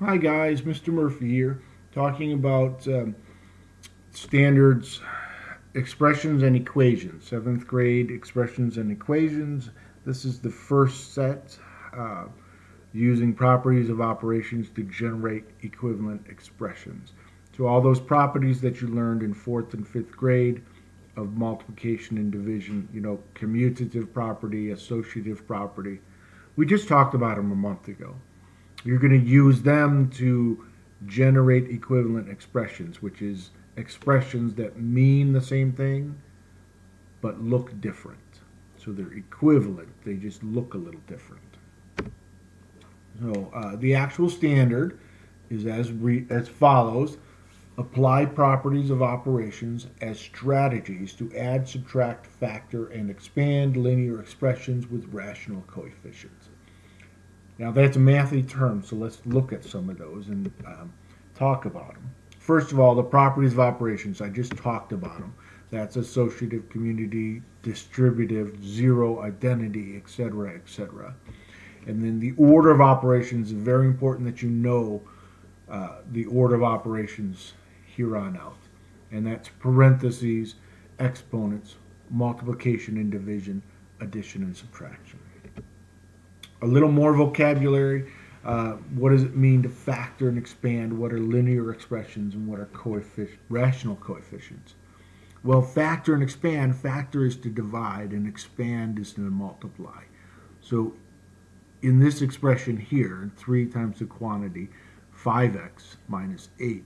Hi guys, Mr. Murphy here, talking about um, standards, expressions and equations. Seventh grade expressions and equations. This is the first set uh, using properties of operations to generate equivalent expressions. So all those properties that you learned in fourth and fifth grade of multiplication and division, you know, commutative property, associative property, we just talked about them a month ago. You're going to use them to generate equivalent expressions, which is expressions that mean the same thing but look different. So they're equivalent, they just look a little different. So uh, the actual standard is as, as follows. Apply properties of operations as strategies to add, subtract, factor, and expand linear expressions with rational coefficients. Now that's a mathy term, so let's look at some of those and um, talk about them. First of all, the properties of operations, I just talked about them. That's associative, commutative, distributive, zero, identity, etc., etc. And then the order of operations is very important that you know uh, the order of operations here on out. And that's parentheses, exponents, multiplication and division, addition and subtraction a little more vocabulary. Uh, what does it mean to factor and expand? What are linear expressions and what are coefficient, rational coefficients? Well, factor and expand, factor is to divide and expand is to multiply. So in this expression here, 3 times the quantity, 5x minus 8,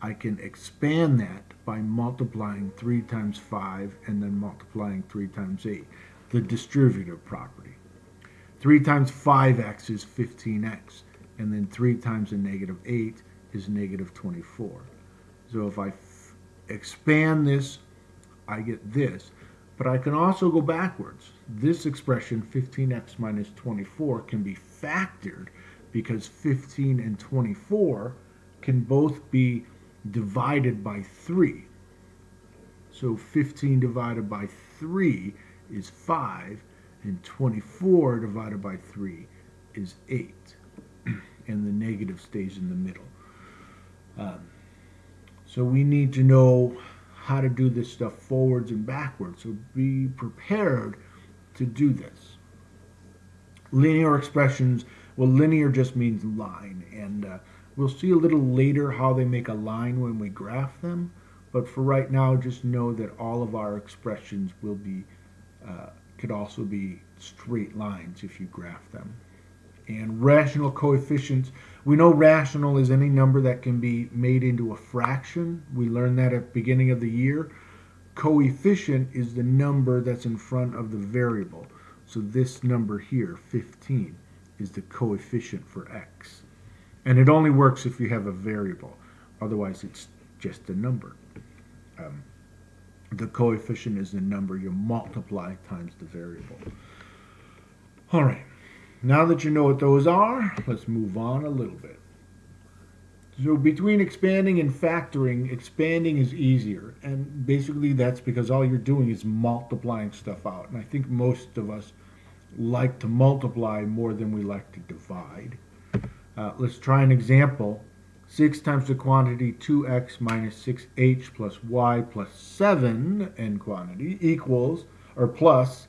I can expand that by multiplying 3 times 5 and then multiplying 3 times 8, the distributive property. 3 times 5x is 15x, and then 3 times a negative 8 is negative 24. So if I expand this, I get this. But I can also go backwards. This expression, 15x minus 24, can be factored because 15 and 24 can both be divided by 3. So 15 divided by 3 is 5, and 24 divided by 3 is 8. and the negative stays in the middle. Um, so we need to know how to do this stuff forwards and backwards. So be prepared to do this. Linear expressions, well, linear just means line. And uh, we'll see a little later how they make a line when we graph them. But for right now, just know that all of our expressions will be uh, could also be straight lines if you graph them. And rational coefficients, we know rational is any number that can be made into a fraction. We learned that at beginning of the year. Coefficient is the number that's in front of the variable. So this number here, 15, is the coefficient for x. And it only works if you have a variable. Otherwise, it's just a number. Um, the coefficient is the number you multiply times the variable. All right, now that you know what those are, let's move on a little bit. So between expanding and factoring, expanding is easier. And basically that's because all you're doing is multiplying stuff out. And I think most of us like to multiply more than we like to divide. Uh, let's try an example 6 times the quantity 2x minus 6h plus y plus 7 n quantity equals, or plus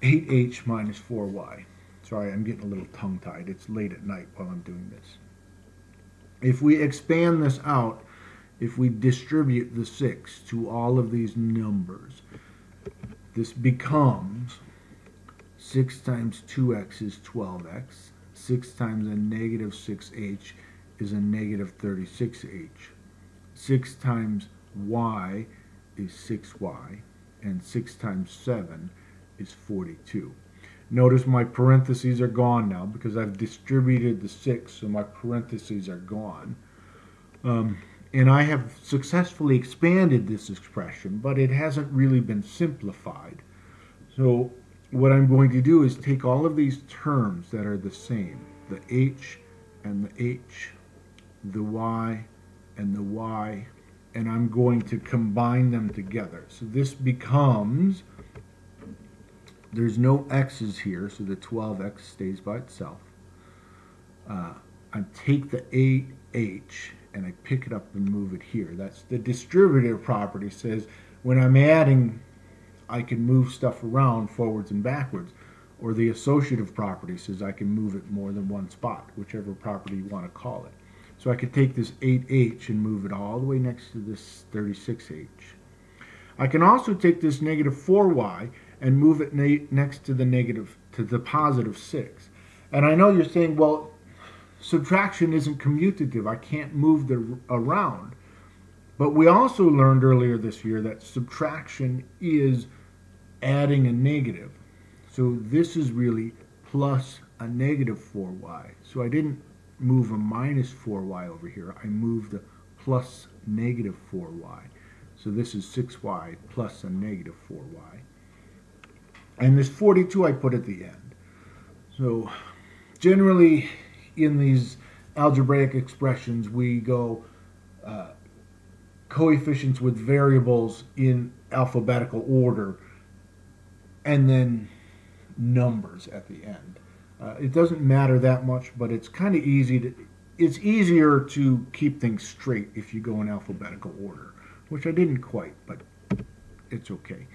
8h minus 4y. Sorry, I'm getting a little tongue-tied. It's late at night while I'm doing this. If we expand this out, if we distribute the 6 to all of these numbers, this becomes 6 times 2x is 12x, 6 times a negative 6h is a negative 36h. 6 times y is 6y, and 6 times 7 is 42. Notice my parentheses are gone now because I've distributed the 6, so my parentheses are gone. Um, and I have successfully expanded this expression, but it hasn't really been simplified. So what I'm going to do is take all of these terms that are the same, the h and the h the y and the y and I'm going to combine them together. So this becomes, there's no x's here, so the 12x stays by itself. Uh, I take the 8h and I pick it up and move it here. That's the distributive property says when I'm adding, I can move stuff around forwards and backwards. Or the associative property says I can move it more than one spot, whichever property you want to call it. So I could take this 8h and move it all the way next to this 36h. I can also take this negative 4y and move it next to the negative, to the positive 6. And I know you're saying, well, subtraction isn't commutative. I can't move the around. But we also learned earlier this year that subtraction is adding a negative. So this is really plus a negative 4y. So I didn't move a minus 4y over here. I moved a plus negative 4y. So this is 6y plus a negative 4y. And this 42 I put at the end. So generally in these algebraic expressions, we go uh, coefficients with variables in alphabetical order and then numbers at the end. Uh, it doesn't matter that much, but it's kind of easy to, it's easier to keep things straight if you go in alphabetical order, which I didn't quite, but it's okay.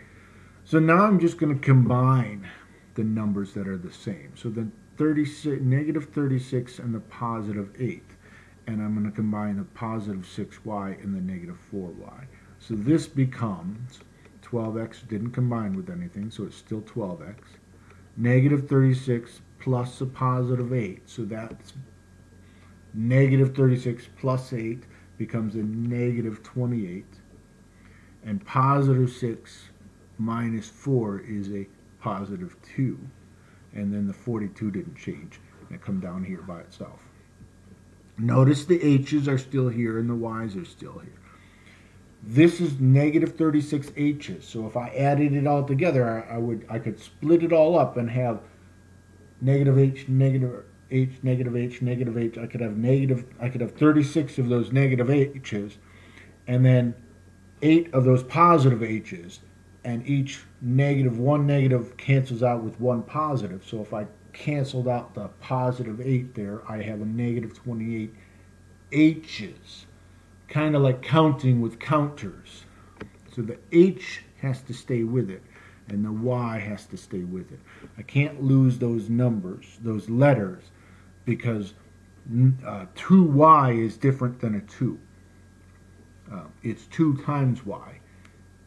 So now I'm just going to combine the numbers that are the same. So the 36, negative 36 and the positive 8. And I'm going to combine the positive 6y and the negative 4y. So this becomes 12x didn't combine with anything, so it's still 12x. Negative 36 plus a positive 8. So that's negative 36 plus 8 becomes a negative 28. And positive 6 minus 4 is a positive 2 and then the 42 didn't change. It come down here by itself. Notice the H's are still here and the Y's are still here. This is negative 36 H's. So if I added it all together, I, I would I could split it all up and have negative H, negative H, negative H, negative H. I could have negative, I could have 36 of those negative H's and then eight of those positive H's and each negative, one negative cancels out with one positive. So if I canceled out the positive 8 there, I have a negative 28 H's. Kind of like counting with counters. So the H has to stay with it, and the Y has to stay with it. I can't lose those numbers, those letters, because uh, 2Y is different than a 2. Uh, it's 2 times Y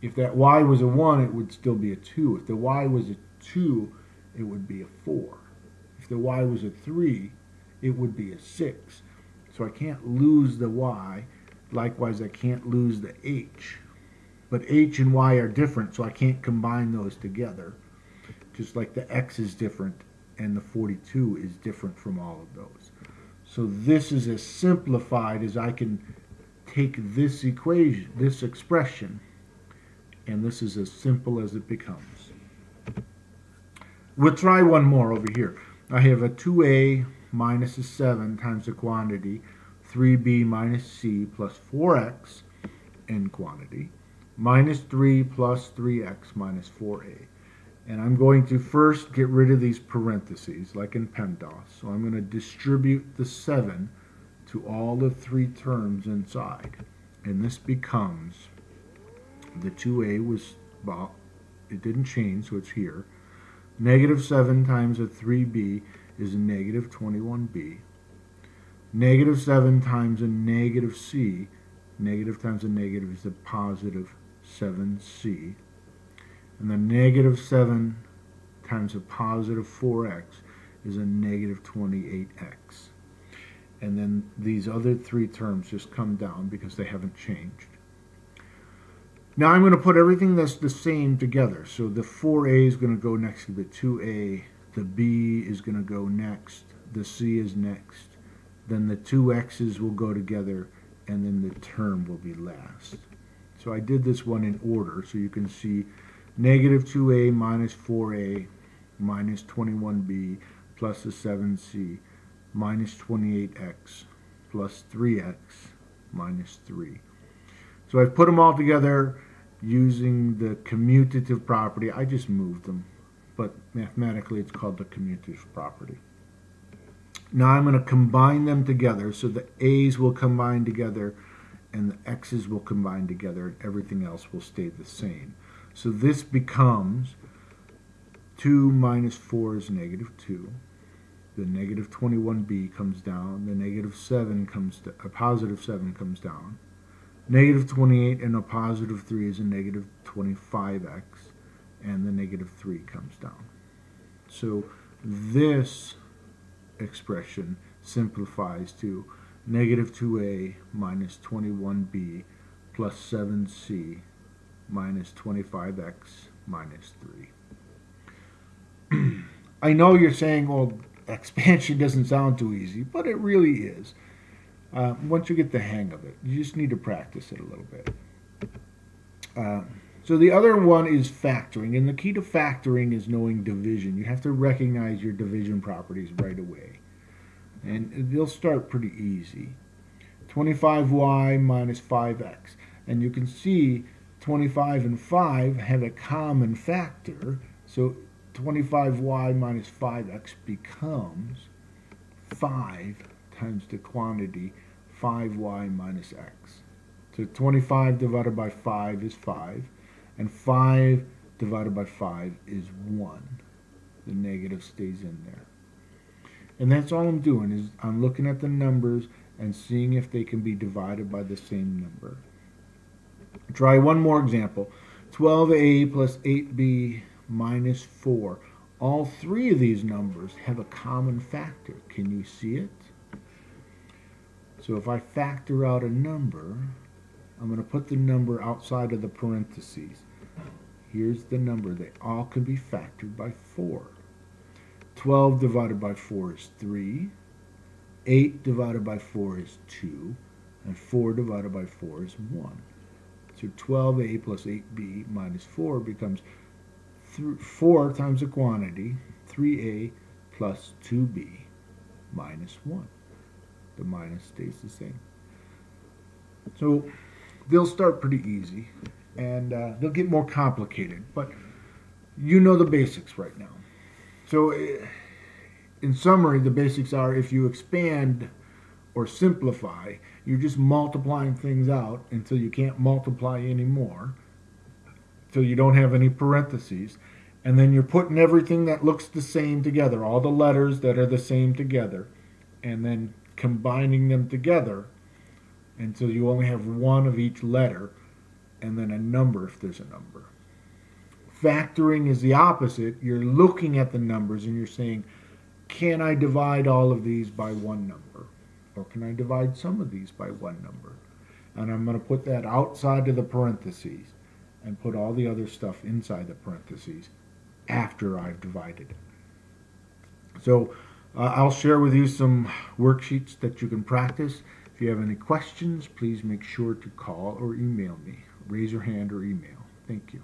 if that y was a 1, it would still be a 2. If the y was a 2, it would be a 4. If the y was a 3, it would be a 6. So I can't lose the y. Likewise, I can't lose the h. But h and y are different, so I can't combine those together. Just like the x is different and the 42 is different from all of those. So this is as simplified as I can take this equation, this expression, and this is as simple as it becomes. We'll try one more over here. I have a 2a minus a 7 times the quantity 3b minus c plus 4x in quantity minus 3 plus 3x minus 4a. And I'm going to first get rid of these parentheses like in PEMDAS. So I'm going to distribute the 7 to all the three terms inside. And this becomes the 2a was, well, it didn't change, so it's here. Negative 7 times a 3b is a negative 21b. Negative 7 times a negative c, negative times a negative is a positive 7c. And the negative 7 times a positive 4x is a negative 28x. And then these other three terms just come down because they haven't changed. Now I'm going to put everything that's the same together. So the 4a is going to go next to the 2a. The b is going to go next. The c is next. Then the two x's will go together. And then the term will be last. So I did this one in order. So you can see negative 2a minus 4a minus 21b plus the 7c minus 28x plus 3x minus 3. So I've put them all together using the commutative property. I just moved them, but mathematically it's called the commutative property. Now I'm going to combine them together. So the A's will combine together and the X's will combine together and everything else will stay the same. So this becomes 2 minus 4 is negative 2. The negative 21b comes down. The negative 7 comes a positive 7 comes down. Negative 28 and a positive 3 is a negative 25x. And the negative 3 comes down. So this expression simplifies to negative 2a minus 21b plus 7c minus 25x minus 3. I know you're saying, well, expansion doesn't sound too easy, but it really is. Uh, once you get the hang of it, you just need to practice it a little bit. Uh, so the other one is factoring, and the key to factoring is knowing division. You have to recognize your division properties right away. And they'll start pretty easy. 25y minus 5x. And you can see 25 and 5 have a common factor. So 25y minus 5x becomes 5 times the quantity 5y minus x. So 25 divided by 5 is 5, and 5 divided by 5 is 1. The negative stays in there. And that's all I'm doing is I'm looking at the numbers and seeing if they can be divided by the same number. Try one more example. 12a plus 8b minus 4. All three of these numbers have a common factor. Can you see it? So if I factor out a number, I'm going to put the number outside of the parentheses. Here's the number. They all can be factored by 4. 12 divided by 4 is 3. 8 divided by 4 is 2. And 4 divided by 4 is 1. So 12a plus 8b minus 4 becomes 4 times the quantity, 3a plus 2b minus 1. The minus stays the same. So they'll start pretty easy and uh, they'll get more complicated, but you know the basics right now. So, eh, in summary, the basics are if you expand or simplify, you're just multiplying things out until you can't multiply anymore, till you don't have any parentheses, and then you're putting everything that looks the same together, all the letters that are the same together, and then combining them together until you only have one of each letter and then a number if there's a number. Factoring is the opposite. You're looking at the numbers and you're saying, can I divide all of these by one number? Or can I divide some of these by one number? And I'm going to put that outside of the parentheses and put all the other stuff inside the parentheses after I've divided it. So uh, I'll share with you some worksheets that you can practice. If you have any questions, please make sure to call or email me. Raise your hand or email. Thank you.